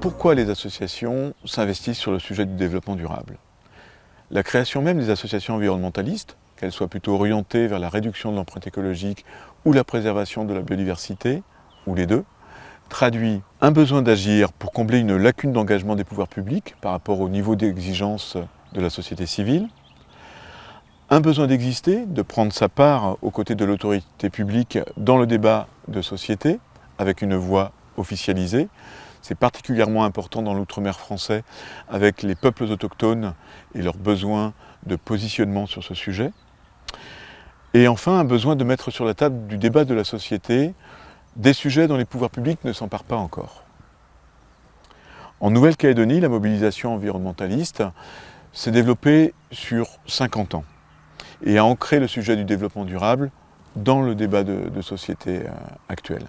pourquoi les associations s'investissent sur le sujet du développement durable? La création même des associations environnementalistes, qu'elles soient plutôt orientées vers la réduction de l'empreinte écologique ou la préservation de la biodiversité, ou les deux, traduit un besoin d'agir pour combler une lacune d'engagement des pouvoirs publics par rapport au niveau d'exigence de la société civile, un besoin d'exister, de prendre sa part aux côtés de l'autorité publique dans le débat de société, avec une voix officialisée. C'est particulièrement important dans l'outre-mer français, avec les peuples autochtones et leurs besoins de positionnement sur ce sujet. Et enfin, un besoin de mettre sur la table du débat de la société des sujets dont les pouvoirs publics ne s'emparent pas encore. En Nouvelle-Calédonie, la mobilisation environnementaliste s'est développée sur 50 ans et a ancré le sujet du développement durable dans le débat de, société euh, actuel.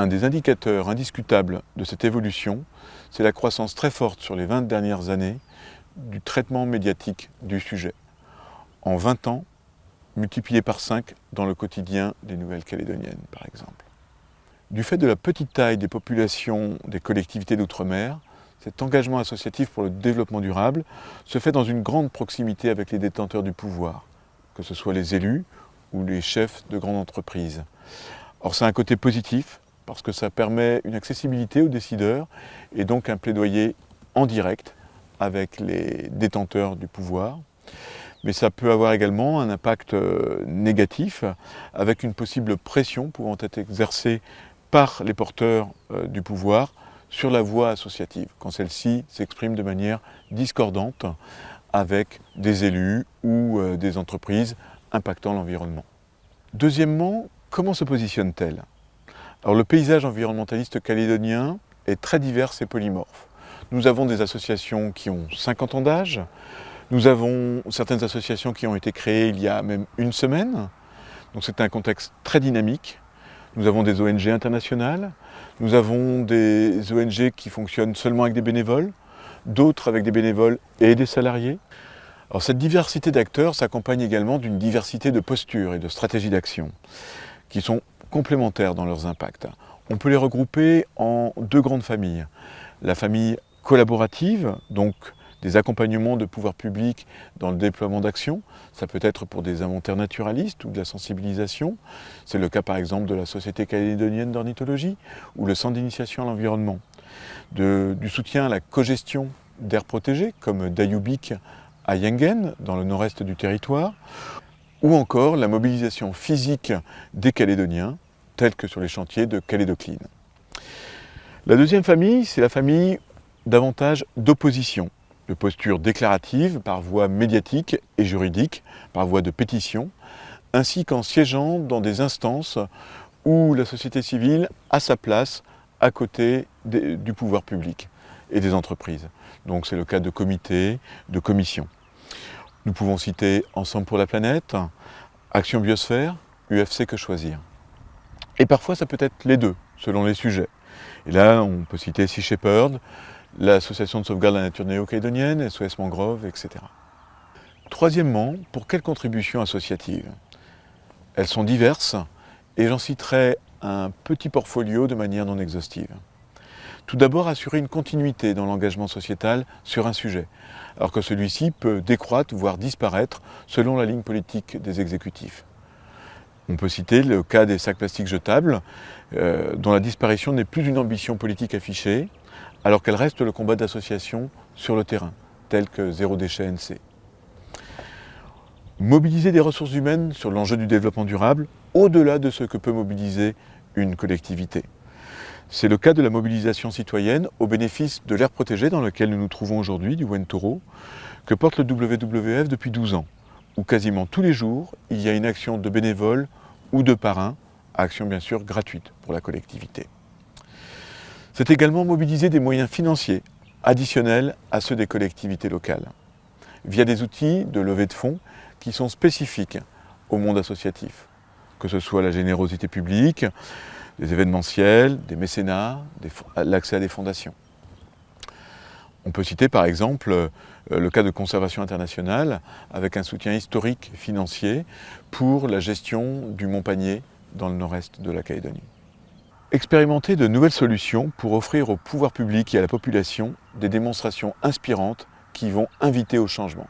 Un des indicateurs indiscutables de cette évolution, c'est la croissance très forte sur les 20 dernières années du traitement médiatique du sujet. En 20 ans, multiplié par 5 dans le quotidien des Nouvelles-Calédoniennes, par exemple. Du fait de la petite taille des populations des collectivités d'outre-mer, cet engagement associatif pour le développement durable se fait dans une grande proximité avec les détenteurs du pouvoir, que ce soit les élus ou les chefs de grandes entreprises. Or, c'est un côté positif, parce que ça permet une accessibilité aux décideurs et donc un plaidoyer en direct avec les détenteurs du pouvoir. Mais ça peut avoir également un impact euh, négatif avec une possible pression pouvant être exercée par les porteurs euh, du pouvoir sur la voie associative, quand celle-ci s'exprime de manière discordante avec des élus ou euh, des entreprises impactant l'environnement. Deuxièmement, comment se positionne-t-elle? Le paysage environnementaliste calédonien est très divers et polymorphe. Nous avons des associations qui ont 50 ans d'âge, nous avons certaines associations qui ont été créées il y a même une semaine, donc c'est un contexte très dynamique, nous avons des ONG internationales, nous avons des ONG qui fonctionnent seulement avec des bénévoles, d'autres avec des bénévoles et des salariés. Cette diversité d'acteurs s'accompagne également d'une diversité de postures et de stratégies d'action qui sont complémentaires dans leurs impacts. On peut les regrouper en deux grandes familles. La famille collaborative, donc des accompagnements de pouvoirs publics dans le déploiement d'actions. Ça peut être pour des inventaires naturalistes ou de la sensibilisation. C'est le cas par exemple de la Société calédonienne d'ornithologie ou le Centre d'initiation à l'environnement. Du soutien à la cogestion d'aires protégées comme Dayubik à Yengen, dans le nord-est du territoire, ou encore la mobilisation physique des Calédoniens, telle que sur les chantiers de Calédocline. La deuxième famille, c'est la famille davantage d'opposition de posture déclarative par voie médiatique et juridique, par voie de pétition, ainsi qu'en siégeant dans des instances où la société civile a sa place à côté du pouvoir public et des entreprises. Donc c'est le cas de comités, de commissions. Nous pouvons citer Ensemble pour la planète, Action Biosphère, UFC Que Choisir. Et parfois ça peut être les deux, selon les sujets. Et là, on peut citer Sea Shepherd, l'Association de sauvegarde de la nature néo-calédonienne, SOS Mangrove, etc. Troisièmement, pour quelles contributions associatives? Elles sont diverses et j'en citerai un petit portfolio de manière non exhaustive. Tout d'abord, assurer une continuité dans l'engagement sociétal sur un sujet, alors que celui-ci peut décroître, voire disparaître, selon la ligne politique des exécutifs. On peut citer le cas des sacs plastiques jetables, euh, dont la disparition n'est plus une ambition politique affichée, alors qu'elle reste le combat d'associations sur le terrain, tel que Zéro Déchet NC. Mobiliser des ressources humaines sur l'enjeu du développement durable, au-delà de ce que peut mobiliser une collectivité. C'est le cas de la mobilisation citoyenne au bénéfice de l'air protégé dans lequel nous nous trouvons aujourd'hui, du Wentoro, que porte le WWF depuis 12 ans, où quasiment tous les jours, il y a une action de bénévoles ou de parrains, action bien sûr gratuite pour la collectivité. C'est également mobiliser des moyens financiers additionnels à ceux des collectivités locales, via des outils de levée de fonds qui sont spécifiques au monde associatif, que ce soit la générosité publique, des événementiels, des mécénats, l'accès à des fondations. On peut citer par exemple euh, le cas de conservation internationale avec un soutien historique financier pour la gestion du Mont Panier dans le nord-est de la Calédonie. Expérimenter de nouvelles solutions pour offrir au pouvoir public et à la population des démonstrations inspirantes qui vont inviter au changement.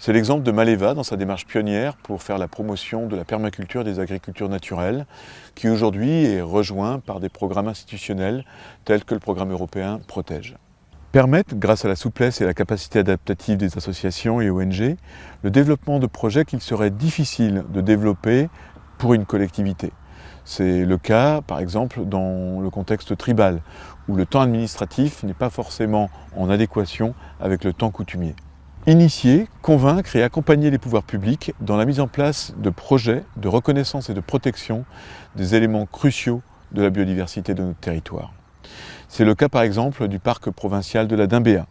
C'est l'exemple de Maleva dans sa démarche pionnière pour faire la promotion de la permaculture des agricultures naturelles, qui aujourd'hui est rejoint par des programmes institutionnels tels que le programme européen Protège. Permettent, grâce à la souplesse et la capacité adaptative des associations et ONG, le développement de projets qu'il serait difficile de développer pour une collectivité. C'est le cas, par exemple, dans le contexte tribal, où le temps administratif n'est pas forcément en adéquation avec le temps coutumier. Initier, convaincre et accompagner les pouvoirs publics dans la mise en place de projets de reconnaissance et de protection des éléments cruciaux de la biodiversité de notre territoire. C'est le cas par exemple du parc provincial de la Dimbéa,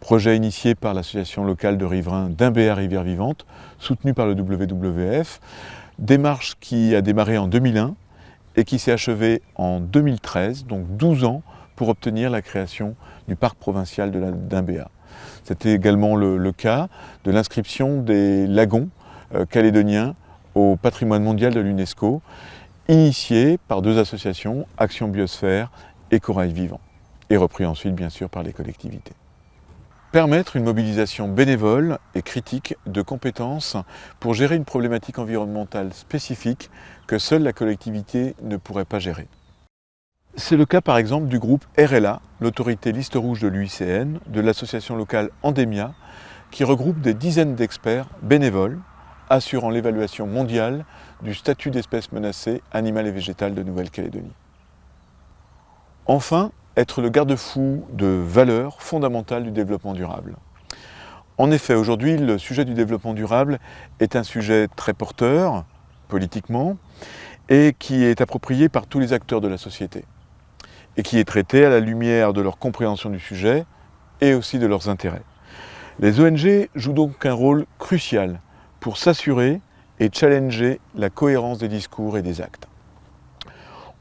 projet initié par l'association locale de riverains Dimbéa Rivière Vivante, soutenu par le WWF, démarche qui a démarré en 2001 et qui s'est achevée en 2013, donc 12 ans pour obtenir la création du parc provincial de la Dimbéa. C'était également le, cas de l'inscription des lagons euh, calédoniens au patrimoine mondial de l'UNESCO, initié par deux associations, Action Biosphère et Corail Vivant, et repris ensuite bien sûr par les collectivités. Permettre une mobilisation bénévole et critique de compétences pour gérer une problématique environnementale spécifique que seule la collectivité ne pourrait pas gérer. C'est le cas par exemple du groupe RLA, l'autorité liste rouge de l'UICN, de l'association locale Endemia, qui regroupe des dizaines d'experts bénévoles assurant l'évaluation mondiale du statut d'espèce menacée animale et végétale de Nouvelle-Calédonie. Enfin, être le garde-fou de valeurs fondamentales du développement durable. En effet, aujourd'hui, le sujet du développement durable est un sujet très porteur, politiquement, et qui est approprié par tous les acteurs de la société et qui est traité à la lumière de leur compréhension du sujet et aussi de leurs intérêts. Les ONG jouent donc un rôle crucial pour s'assurer et challenger la cohérence des discours et des actes.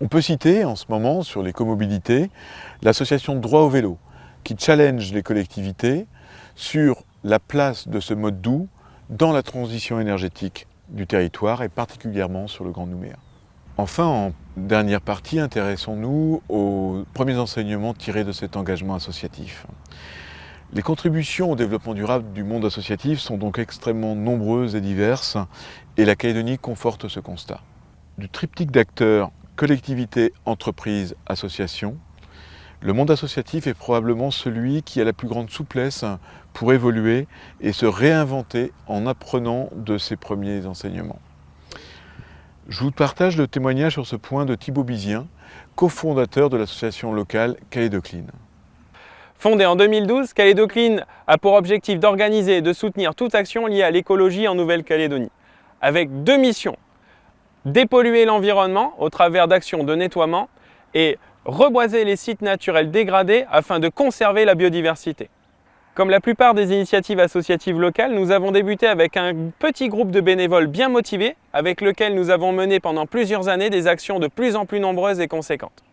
On peut citer en ce moment sur l'écomobilité l'association Droit au vélo qui challenge les collectivités sur la place de ce mode doux dans la transition énergétique du territoire et particulièrement sur le Grand Nouméa. Enfin, en dernière partie, intéressons-nous aux premiers enseignements tirés de cet engagement associatif. Les contributions au développement durable du monde associatif sont donc extrêmement nombreuses et diverses, et la Calédonie conforte ce constat. Du triptyque d'acteurs collectivités, entreprises, associations, le monde associatif est probablement celui qui a la plus grande souplesse pour évoluer et se réinventer en apprenant de ses premiers enseignements. Je vous partage le témoignage sur ce point de Thibaut Bizien, cofondateur de l'association locale Calédocline. Fondée en 2012, Calédocline a pour objectif d'organiser et de soutenir toute action liée à l'écologie en Nouvelle-Calédonie, avec deux missions. Dépolluer l'environnement au travers d'actions de nettoiement et reboiser les sites naturels dégradés afin de conserver la biodiversité. Comme la plupart des initiatives associatives locales, nous avons débuté avec un petit groupe de bénévoles bien motivés avec lequel nous avons mené pendant plusieurs années des actions de plus en plus nombreuses et conséquentes.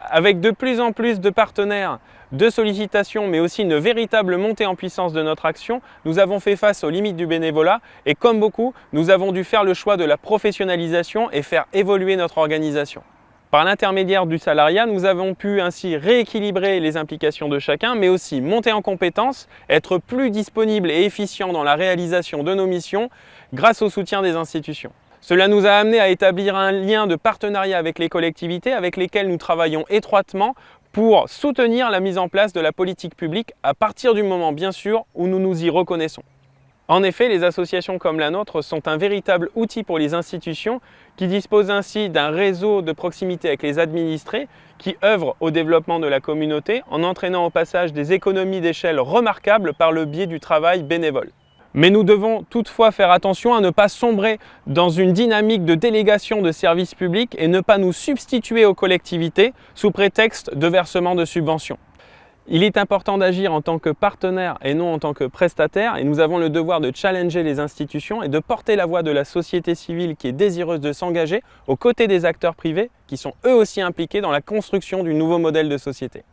Avec de plus en plus de partenaires, de sollicitations, mais aussi une véritable montée en puissance de notre action, nous avons fait face aux limites du bénévolat et comme beaucoup, nous avons dû faire le choix de la professionnalisation et faire évoluer notre organisation. Par l'intermédiaire du salariat, nous avons pu ainsi rééquilibrer les implications de chacun, mais aussi monter en compétences, être plus disponible et efficient dans la réalisation de nos missions grâce au soutien des institutions. Cela nous a amené à établir un lien de partenariat avec les collectivités avec lesquelles nous travaillons étroitement pour soutenir la mise en place de la politique publique à partir du moment bien sûr où nous nous y reconnaissons. En effet, les associations comme la nôtre sont un véritable outil pour les institutions qui disposent ainsi d'un réseau de proximité avec les administrés qui œuvrent au développement de la communauté en entraînant au passage des économies d'échelle remarquables par le biais du travail bénévole. Mais nous devons toutefois faire attention à ne pas sombrer dans une dynamique de délégation de services publics et ne pas nous substituer aux collectivités sous prétexte de versement de subventions. Il est important d'agir en tant que partenaire et non en tant que prestataire et nous avons le devoir de challenger les institutions et de porter la voix de la société civile qui est désireuse de s'engager aux côtés des acteurs privés qui sont eux aussi impliqués dans la construction du nouveau modèle de société.